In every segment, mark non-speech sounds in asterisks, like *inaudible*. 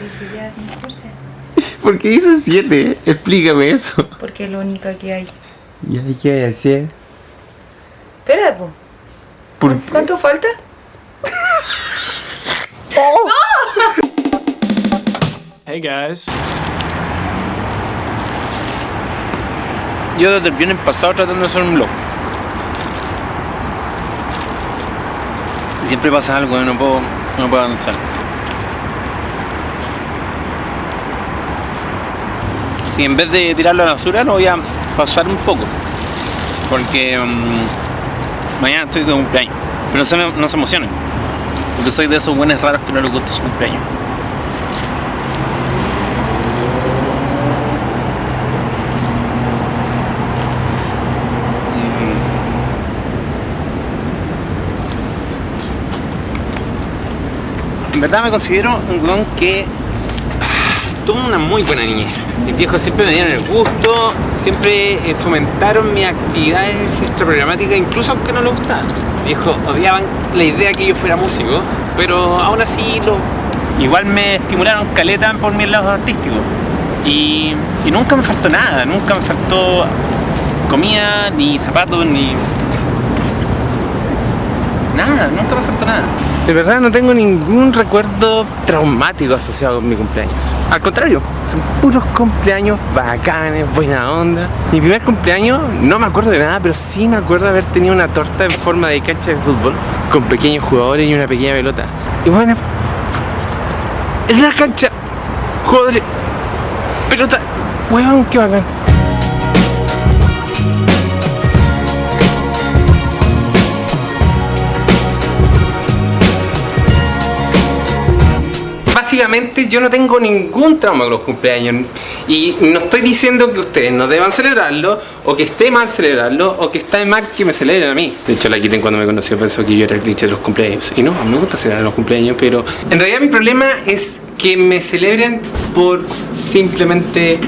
dije, ya, no importa. *laughs* ¿Por qué hice 7? Explícame eso. Porque es lo único que hay. ¿Ya qué voy a decir? Espera, po. ¿Por qué? ¿Cuánto falta? *laughs* Hey guys. Yo desde el viernes pasado tratando de hacer un blog. Y siempre pasa algo, no puedo, no puedo avanzar. Y en vez de tirarlo a la basura, lo voy a pasar un poco. Porque mm, mañana estoy de cumpleaños. Pero no se, no se emocionen. Porque soy de esos buenos raros que no les gusta su cumpleaños. En verdad me considero un weón que tuvo una muy buena niñez. Mis viejos siempre me dieron el gusto, siempre eh, fomentaron mis actividades extraprogramáticas, incluso aunque no les gustaban. Mis viejos odiaban la idea que yo fuera músico, pero aún así lo... Igual me estimularon caleta por mi lado artístico. Y, y nunca me faltó nada, nunca me faltó comida, ni zapatos, ni... Nada, nunca me faltó nada. De verdad no tengo ningún recuerdo traumático asociado con mi cumpleaños. Al contrario, son puros cumpleaños bacanes, buena onda. Mi primer cumpleaños no me acuerdo de nada, pero sí me acuerdo de haber tenido una torta en forma de cancha de fútbol con pequeños jugadores y una pequeña pelota. Y bueno, en una cancha, jugadores, pelota, huevón, qué bacán. Básicamente yo no tengo ningún trauma con los cumpleaños y no estoy diciendo que ustedes no deban celebrarlo o que esté mal celebrarlo o que está mal que me celebren a mí. De hecho la quiten cuando me conoció pensó que yo era el cliché de los cumpleaños y no, a mí me gusta celebrar los cumpleaños pero en realidad mi problema es que me celebren por simplemente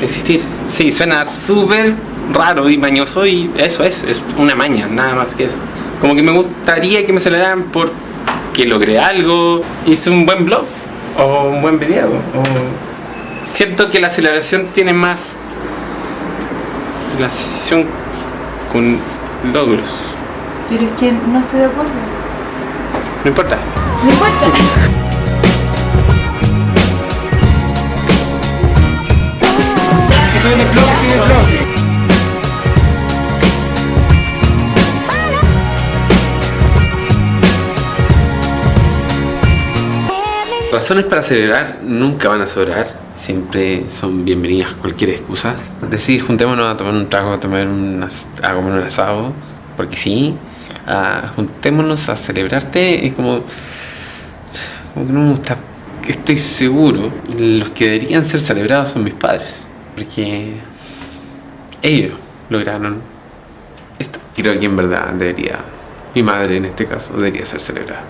existir. Sí, suena súper raro y mañoso y eso es, es una maña, nada más que eso. Como que me gustaría que me celebraran por que logré algo, hice un buen blog o un buen video. O... Siento que la celebración tiene más relación con logros. Pero es que no estoy de acuerdo. No importa. No importa. Razones para celebrar nunca van a sobrar, siempre son bienvenidas cualquier excusa. Decir juntémonos a tomar un trago, a tomar un, a comer un asado, porque sí, a- juntémonos a celebrarte, es como, como que no me gusta, estoy seguro, los que deberían ser celebrados son mis padres, porque ellos lograron esto. Creo que en verdad debería, mi madre en este caso, debería ser celebrada.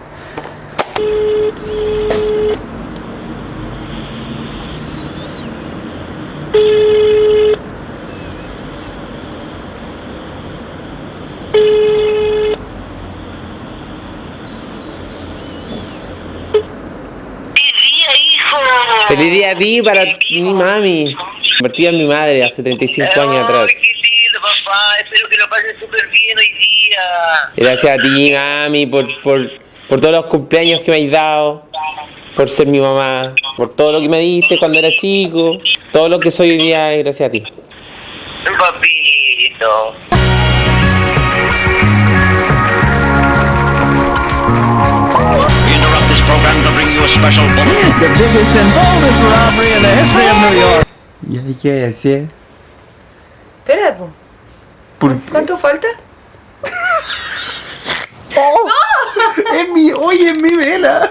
día, hijo! Feliz día a ti para mi mami. Convertida en mi madre hace 35 años atrás. Ay, qué lindo, papá. Espero que lo pases súper bien hoy día. Gracias a ti, mami, por, por, por todos los cumpleaños que me has dado, por ser mi mamá, por todo lo que me diste cuando era chico, todo lo que soy hoy día es gracias a ti. Papito. Special bulletin. The biggest and boldest robbery in the history of New York. ¿Ya de qué voy a decir? Espera, po. ¿Por ¿Cuánto falta? *laughs* *laughs* Es mi, oye, es mi vela.